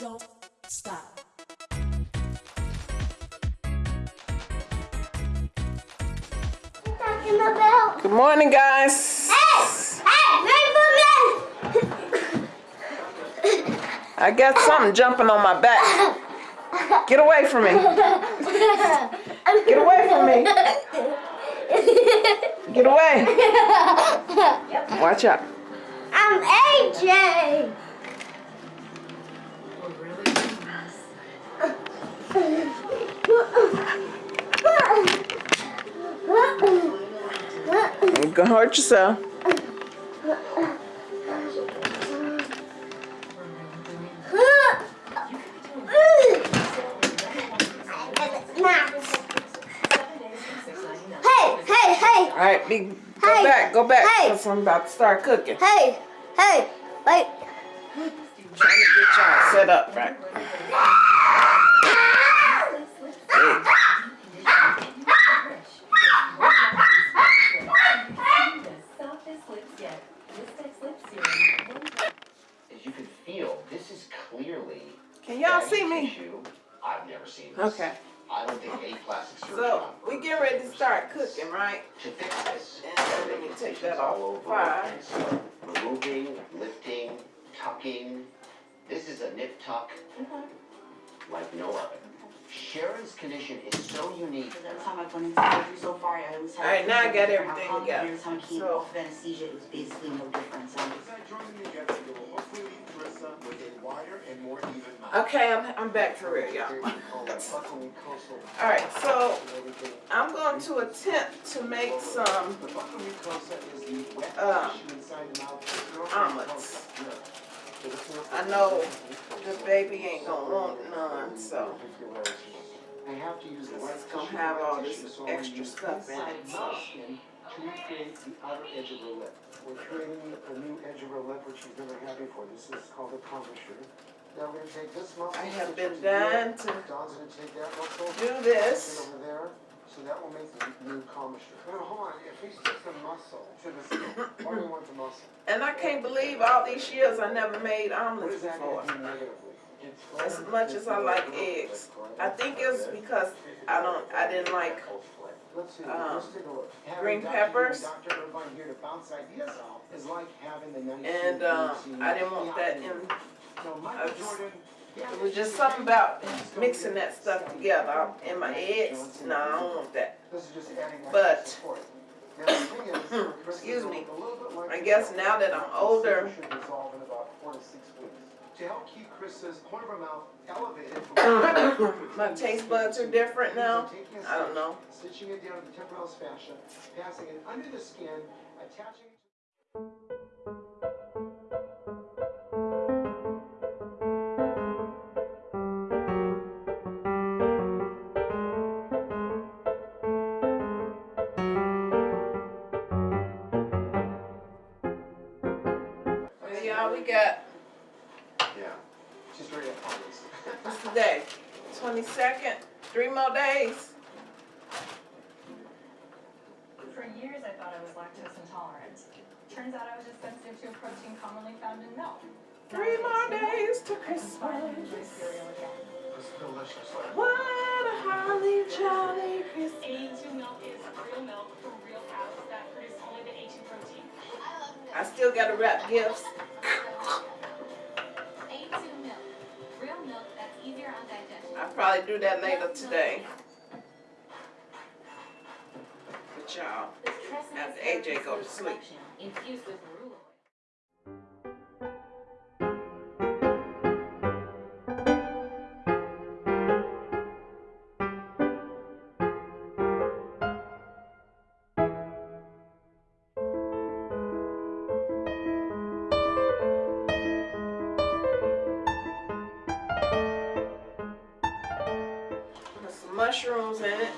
don't stop. Good morning, guys. Hey! Hey! I got something jumping on my back. Get away from me. Get away from me. Get away. Watch out. I'm AJ! Gonna hurt yourself. Hey, hey, hey, All right, be, go Hey. back, go back. Hey. Cause I'm about to start cooking. hey, hey, wait. Trying to get y'all set up right. As you can feel, this is clearly. Can y'all fatty see me? tissue. I've never seen this. Okay. I don't think any plastic surgeon. So on we purpose get ready to would start do this. cooking, right? To fix this, And they're let me making take incisions that off all the over fire. and so removing, lifting, tucking. This is a nip tuck like no other. Sharon's condition is so unique. Every time I've gone into surgery so far, I always had. Alright, now I got everything outcome, together. Every time I came So- off of anesthesia, it was basically no different. So Okay, I'm, I'm back for real, y'all. Alright, so I'm going to attempt to make some uh, omelets. I know the baby ain't gonna want none, so I have to use the it's gonna have all this extra stuff in it, so. To create the outer edge of the lip. We're creating a new edge of her lip which you've never had before. This is called a commissure. Now we're gonna take this muscle. I have been it together. dying to Don's gonna take that muscle. do this. over there. So that will make the new commissure. Now hold on, if we stick the muscle to the skin, why do we want the muscle? And I can't believe all these years I never made What omelets is that before. As much as I like eggs. I think it's because I don't, I didn't like um, green peppers. And um, I didn't want that in, it was just something about mixing that stuff together. In my eggs, no, I don't want that. But- Excuse me. I guess now that I'm older, to. To help keep Chris's corner of her mouth elevated from. my taste buds are different now. I don't know. Stitching it down to the temporalis fascia, passing it under the skin, attaching it. Well, more days. For years, I thought I was lactose intolerant. Turns out I was just sensitive to a protein commonly found in milk. Three more days to I can finally enjoy Christmas. cereal again. It's delicious. What a holly jolly Christmas. A2 milk is real milk from real cows that produce only the A2 protein. I still gotta wrap gifts. Probably do that later today. But y'all, After AJ go to sleep. Infused with mushrooms in it.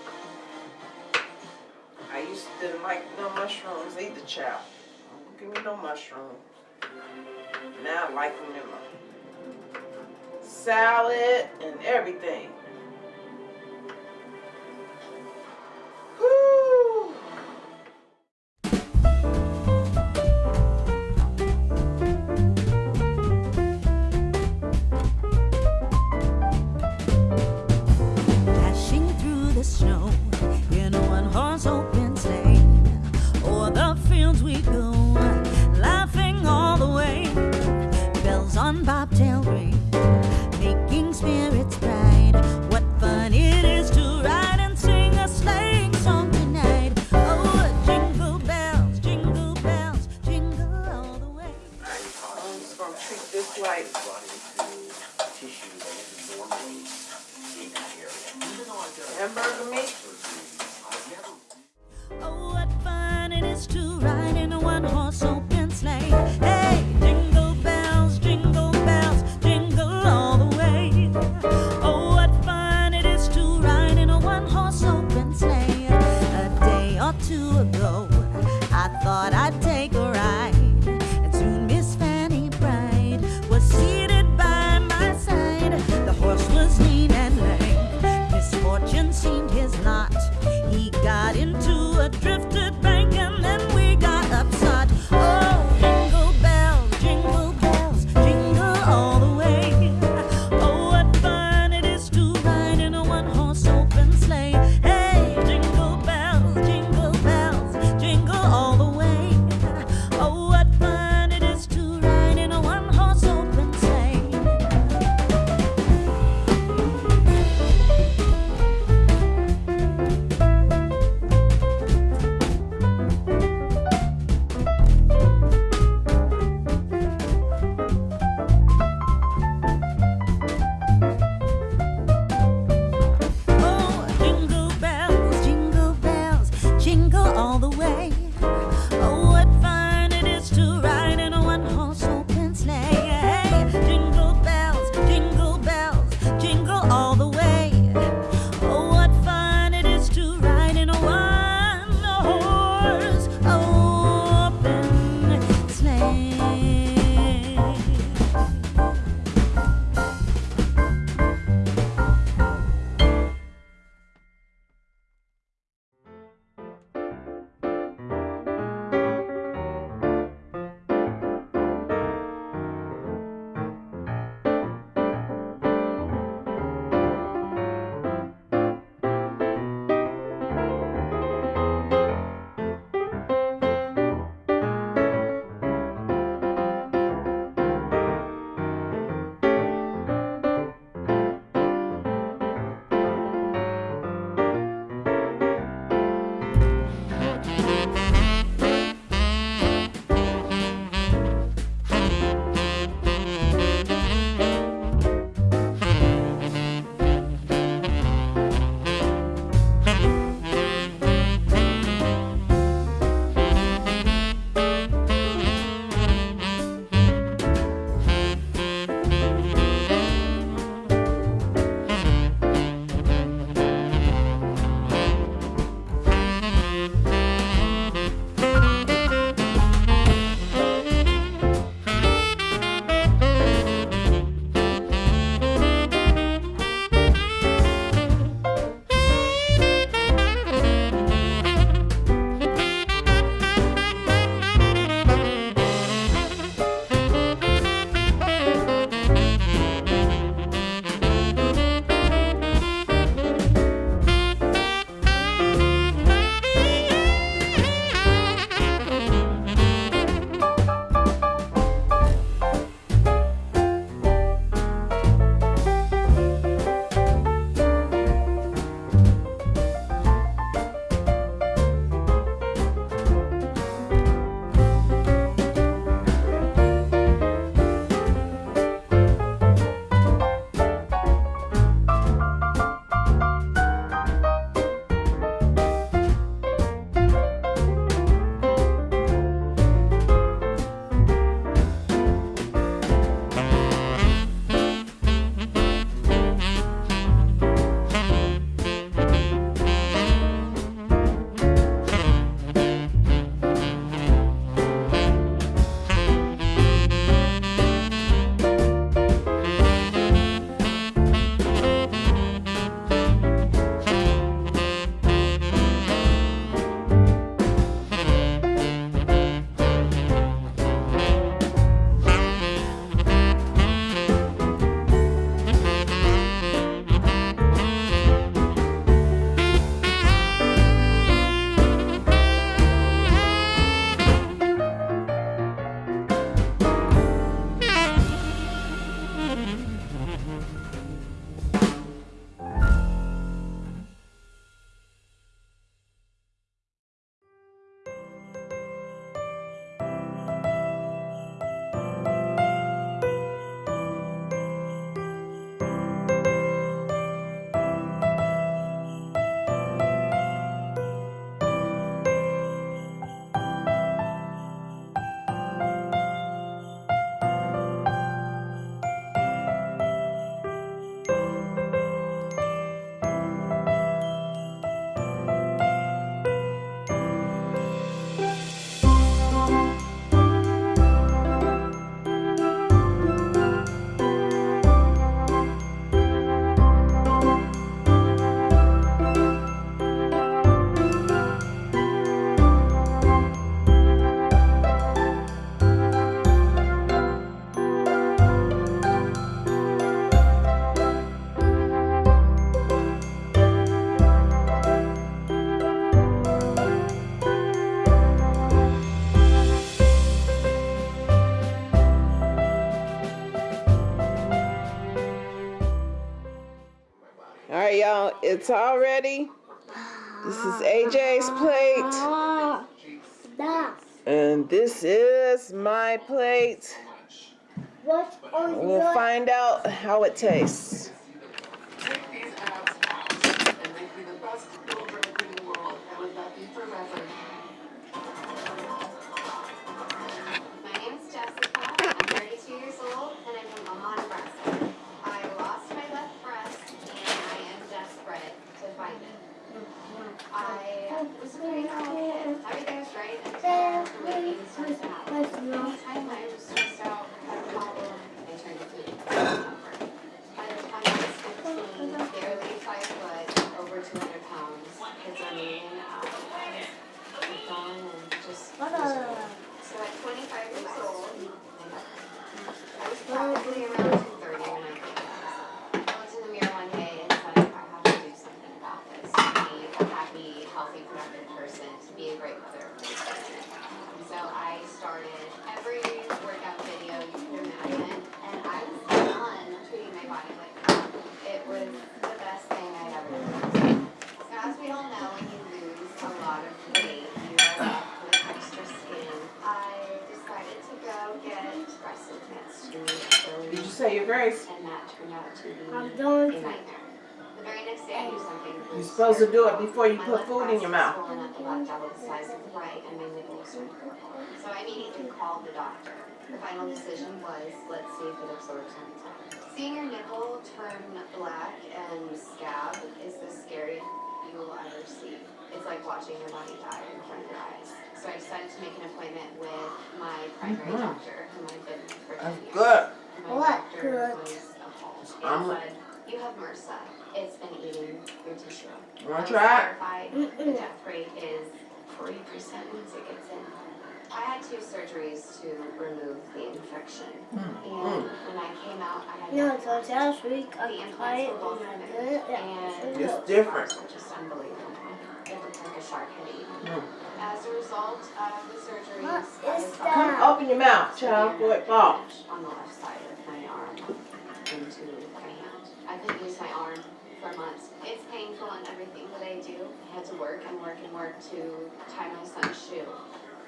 I used to like no mushrooms either, child. Don't give me no mushroom. Now I like them in my salad and everything. It's all ready. This is AJ's plate, and this is my plate. We'll find out how it tastes. Take these out and make me the best in the world, that be forever. I was. Everything was right until the late 80s started to happen. Anytime I was stressed out, had a problem, to. By the time I was 15, barely 5 foot, over 200 pounds, kids gone and just. So at 25 years old, I was probably around 230 when I came out. I looked in the mirror one day and said, I have to do something about this to be a happy, healthy, productive person, to be a great mother. And so I started every workout video you can imagine, and I was done treating my body like crap. It was the best thing I'd ever done. So as we all know, when you lose a lot of weight, you are left with extra skin. I decided to go get breast implants to Did you say your grace? and that turned out to be I'm a nightmare. The very next day, I knew something You're supposed to do it before you put food in your mouth. swollen at the left double the size of the right, and my nipple was turned purple. So I immediately called the doctor. The final decision was, let's see if it absorbs on. Seeing your nipple turn black and scab is the scariest you will ever see. It's like watching your body die in front of your eyes. So I decided to make an appointment with my primary Mhm. doctor, whom I've been for 10 That's years. good. My What good? I'm- and you have MRSA. It's been eating your tissue. Wanna try it? terrified. The death rate is forty percent once it gets in. I had two surgeries to remove the infection. Mm. And when I came out, I had No, no so last week I The tried implants it were both and I removed, did it. and It's different. scars were just unbelievable. It looked like a shark had eaten. Me. As a result of the surgeries, What I that? Come open your mouth, child, before it falls. on the left side of my arm into my hand. I couldn't use my arm for months. It's painful and everything that I do. I had to work and work and work to tie my son's shoe.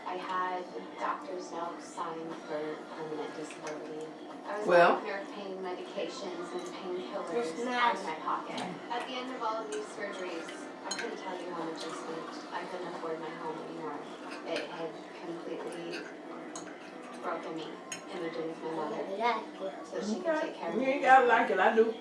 I had doctor's notes signed for permanent disability. I was Well. on nerve pain medications and painkillers It's out of my pocket. At the end of all of these surgeries, I couldn't tell you how much I spent. I couldn't afford my home anymore. It had completely broken me and moved in with my mother so she could take care of me. You ain't gotta like it, I do.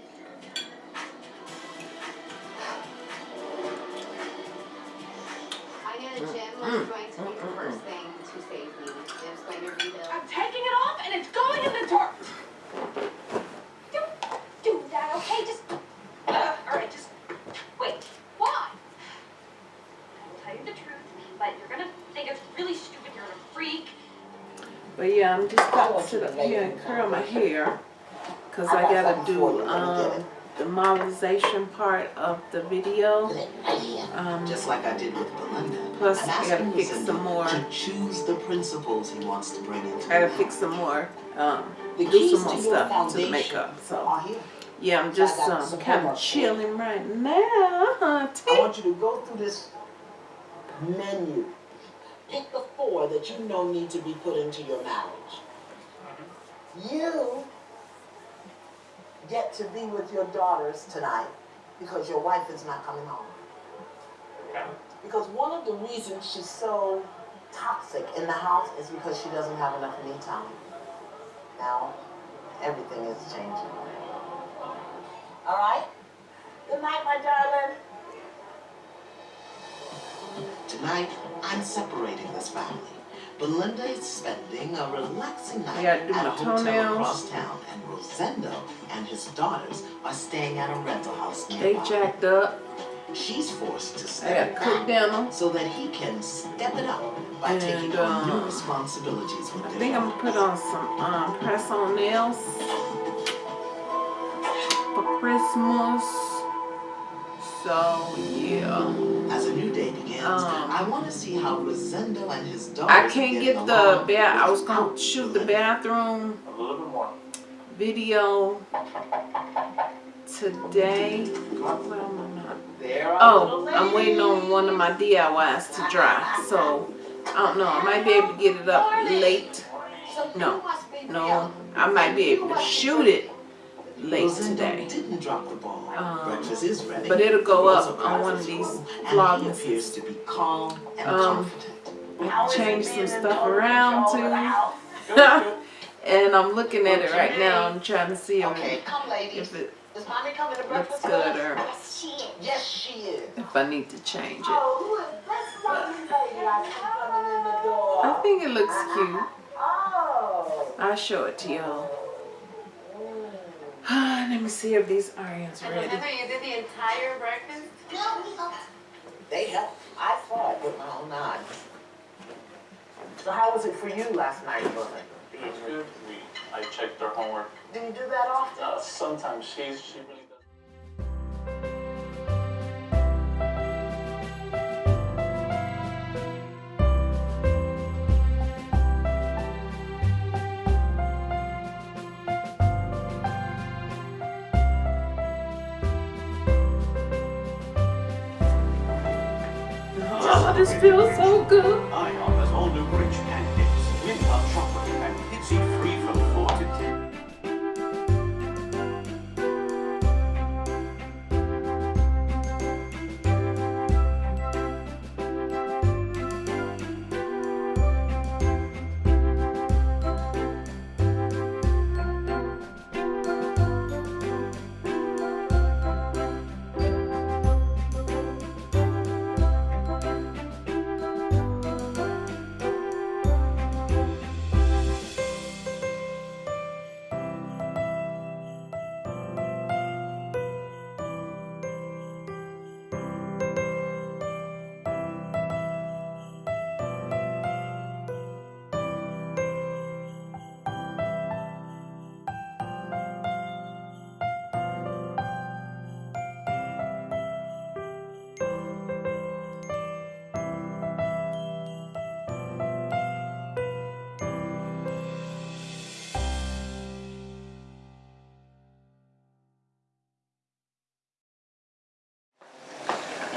I'm just about to sit up here and curl my hair. Cause I gotta do, um, the modelization part of the video. Um, Just like I did with Belinda. plus I'm gotta you, fix some more, To choose the principles he wants to bring into I gotta the fix some more, um, The do some more to stuff to the makeup, so. Yeah, I'm just, um, for you. chilling right now, I want you to go through this menu. Pick the four that you know need to be put into your marriage. Mm-hmm. You get to be with your daughters tonight because your wife is not coming home. Because one of the reasons she's so toxic in the house is because she doesn't have enough me time. Now, everything is changing. All right? Good night, my darling. Tonight, I'm separating this family. Belinda is spending a relaxing night at a hotel toenails. across town, and Rosendo and his daughters are staying at a rental house They nearby. jacked up, She's forced to I step gotta cook back dinner. so that he can step it up by taking And, on new um, responsibilities with I think I'm gonna put on some, um, press on nails for Christmas. So, yeah. As a new day begins, Um, I want to see how Rosendo and his daughters I can't getting get the along bath, I was gonna without shoot the bathroom A little bit more. video today. Well, I'm not. There are Oh, I'm waiting on one of my DIYs to dry. So I don't know. I might be able to get it up late. No, no. I might be able to shoot it late Rosendo today. didn't drop the ball. Um, Breakfast is ready. but it'll go up on one of these school, And he appears to be calm and Um, confident. I changed some stuff around too. and I'm looking at it right now. I'm trying to see if, Okay, come ladies. if it Is mommy coming to looks breakfast? good or Yes, she is. Yes, she is. if I need to change it. Oh, who is this lovely I coming in the door? I think it looks cute. Oh. I'll show it to y'all. Let me see if these onions ready. you did the entire breakfast? No, they helped. I saw it with my own eyes. So how was it for you last night, brother? It's good. We, I checked her homework. Do you do that often? Uh, sometimes she's, she really feels so good.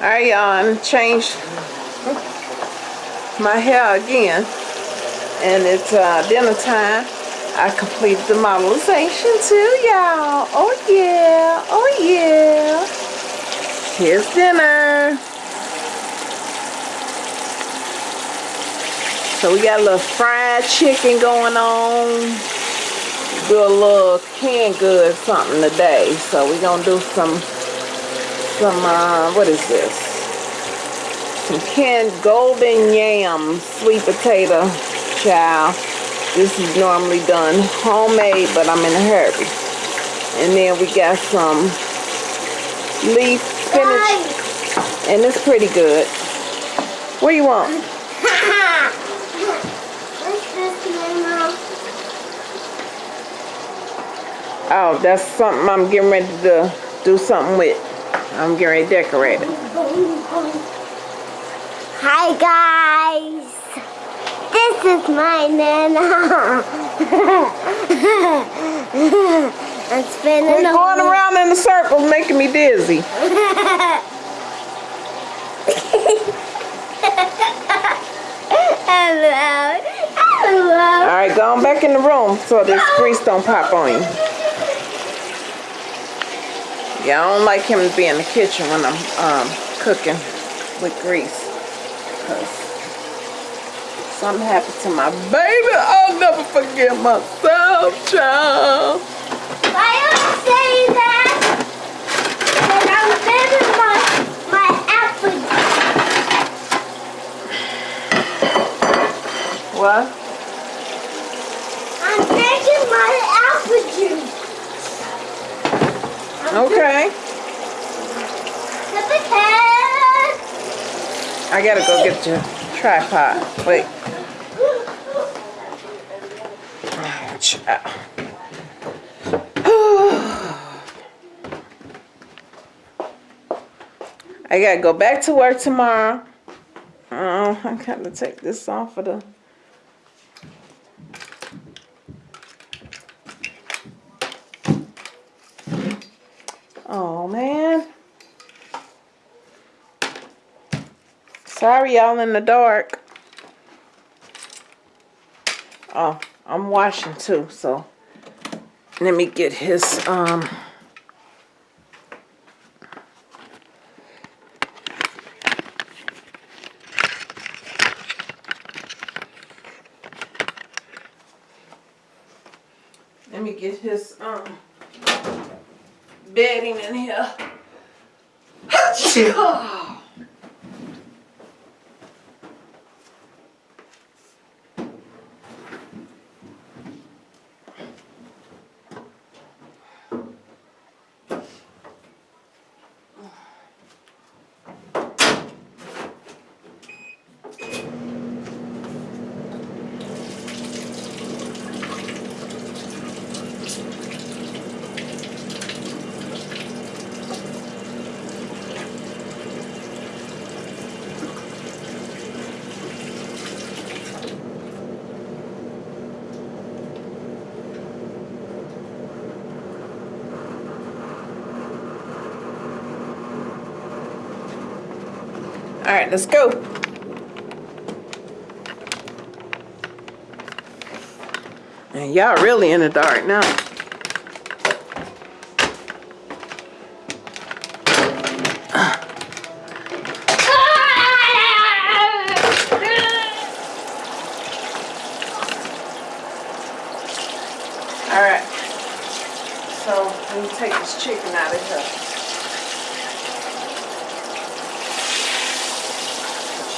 I um changed my hair again, and it's uh, dinner time. I completed the modelization too, y'all. Oh yeah, oh yeah. Here's dinner. So we got a little fried chicken going on. Do a little canned good something today. So we're gonna do some some uh what is this? Some canned golden yam sweet potato chow. This is normally done homemade but i'm in a hurry. And then we got some leaf spinach and it's pretty good. What do you want? What's this, Mama? oh that's something i'm getting ready to do something with i'm getting ready to decorate it Hi guys, this is my Nana. I'm spinning Quit going around in a circle making me dizzy. Hello, hello. all right go on back in the room so this grease don't pop on you Yeah, I don't like him to be in the kitchen when I'm um, cooking with grease. Cause something happened to my baby. I'll never forget myself, child. Why you say that? Because I'm spinning my, my apple. What? I'm drinking my apple juice. Okay. I gotta go get your tripod. Wait. Child. I gotta go back to work tomorrow. Oh, I gotta take this off of the. Oh man. Sorry y'all in the dark. Oh, I'm washing too, so let me get his um Let me get his um bedding in here. Achoo! All right, let's go. And y'all really in the dark now. All right. So let me take this chicken out of here.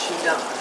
She done.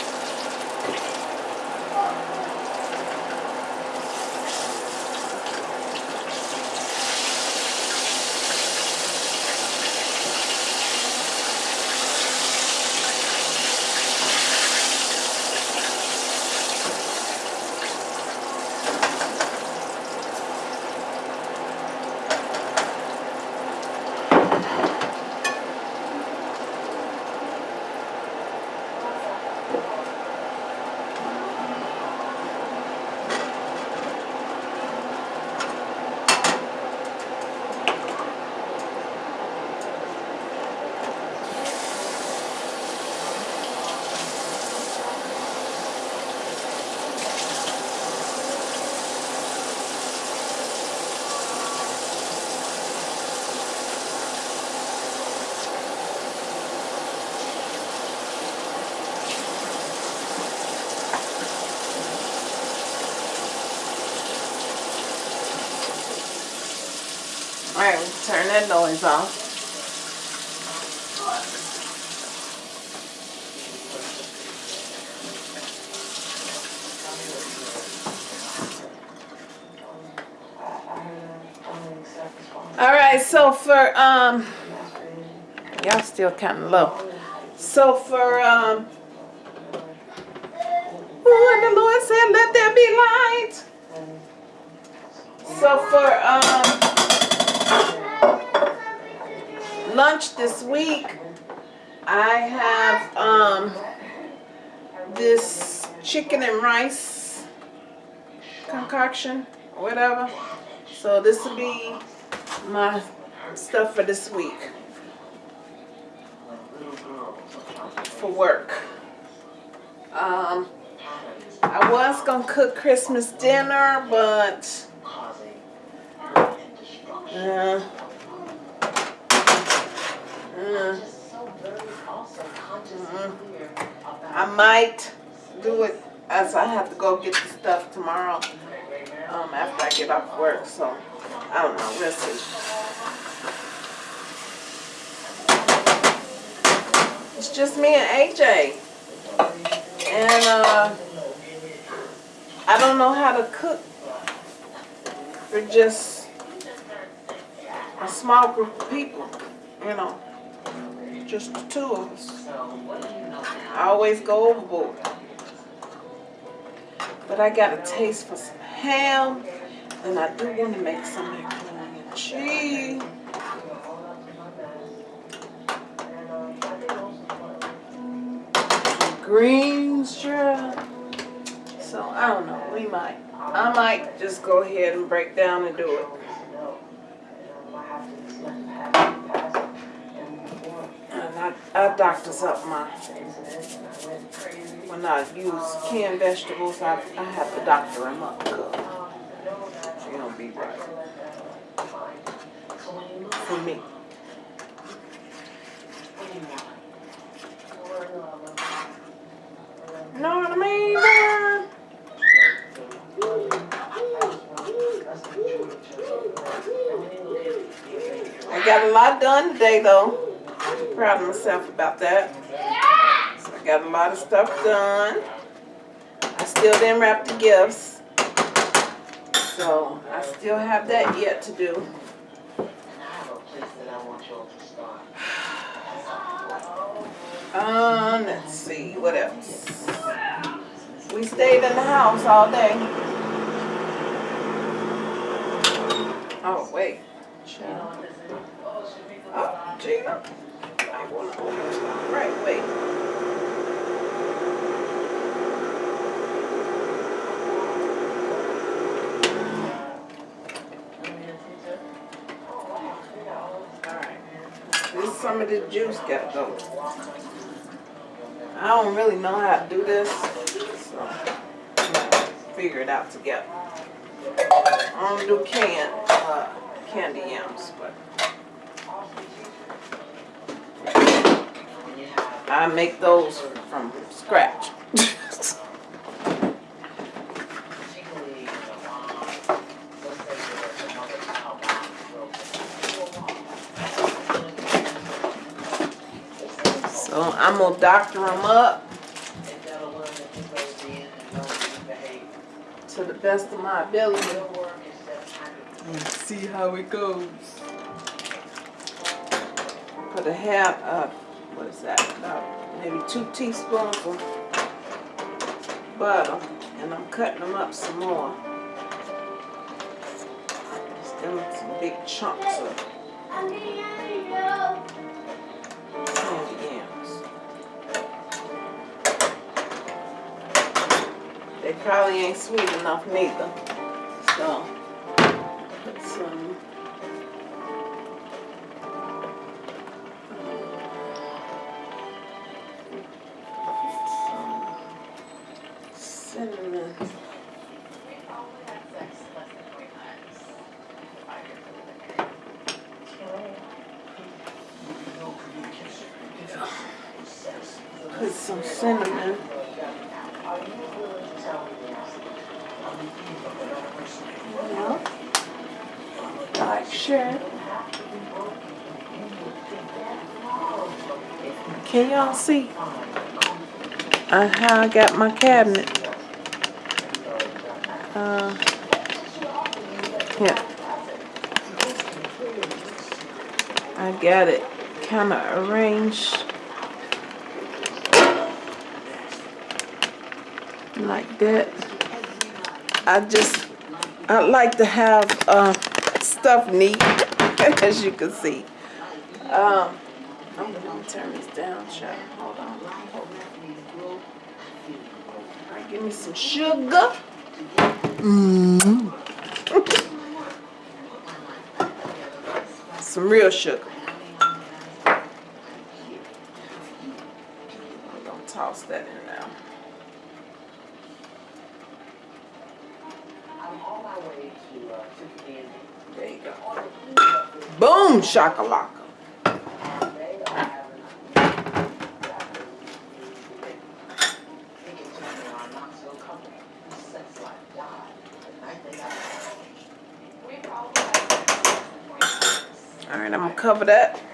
All right, we'll turn that noise off. All right, so for um, y'all still kind of low. So for um, oh, the Lord said, "Let there be light." So for um, lunch this week, I have um this chicken and rice concoction, whatever. So this will be my stuff for this week for work. Um, I was gonna cook Christmas dinner, but uh, uh, I might do it as I have to go get the stuff tomorrow um, after I get off work. So I don't know. We'll see. It's just me and AJ, and uh, I don't know how to cook for just a small group of people. You know, just the two of us. I always go overboard. But I got a taste for some ham, and I do want to make some macaroni and cheese. Greens, sure. So I don't know. We might. I might just go ahead and break down and do it. And I, I doctors up my, when I use canned vegetables, I, I have to doctor them up. 'cause They don't be right. For me. Know what I mean? I got a lot done today, though. Proud of myself about that. So I got a lot of stuff done. I still didn't wrap the gifts. So I still have that yet to do. Um, let's see, what else? We stayed in the house all day. Oh, wait. Child. Oh, Gina. I wanna open it. Right, wait. Alright. The juice gotta go. I don't really know how to do this, so figure it out together. I don't do canned, uh, candy yams, but I make those from scratch. So I'm gonna doctor them up to the best of my ability. And see how it goes. Put a half, uh, what is that, about maybe two teaspoons of butter, and I'm cutting them up some more. Just them some big chunks of probably ain't sweet enough neither, so put um, some see uh, how I got my cabinet? Uh, yeah. I got it kind of arranged like that. I just, I like to have uh, stuff neat, as you can see. Um, I'm gonna turn this down, child. Hold on. All right, give me some sugar. Mm. some real sugar. I'm gonna toss that in now. There you go. Boom, shakalaka. All right, I'm gonna cover that.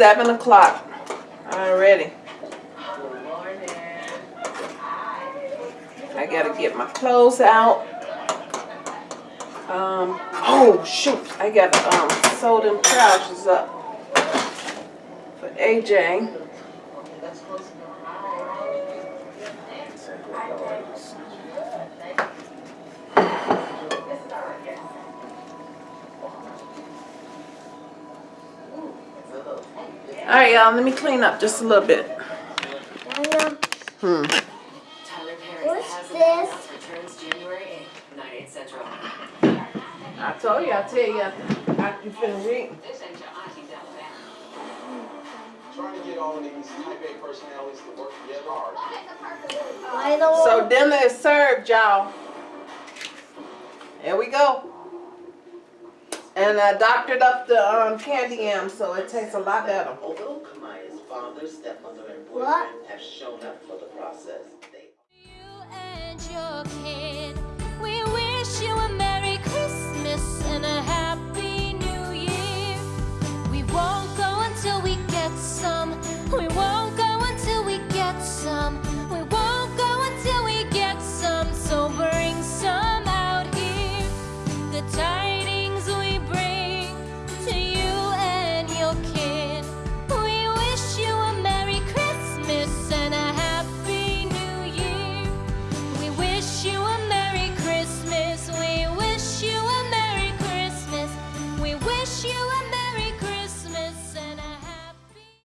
7 o'clock already. I gotta get my clothes out. Um, oh shoot, I gotta um, sew them trousers up for AJ. All right, y'all. Let me clean up just a little bit. Hmm. What's this? announced returns January 8th, 9, 8 Central. I told you. I tell you after you finish eating. This ain't your auntie's Alabama. Trying to get all of these Type A personalities to work together hard. So dinner is served, y'all. There we go. And I doctored up the um, candy yam, so it tastes a lot better. Although Kamaya's father, stepmother, and What? boyfriend have shown up for the process, they